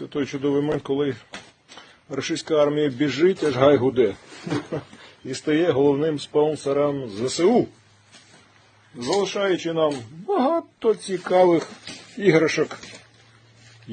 Це той чудовий момент, коли російська армія біжить, аж гай гуде. І стає головним спонсором ЗСУ, залишаючи нам багато цікавих іграшок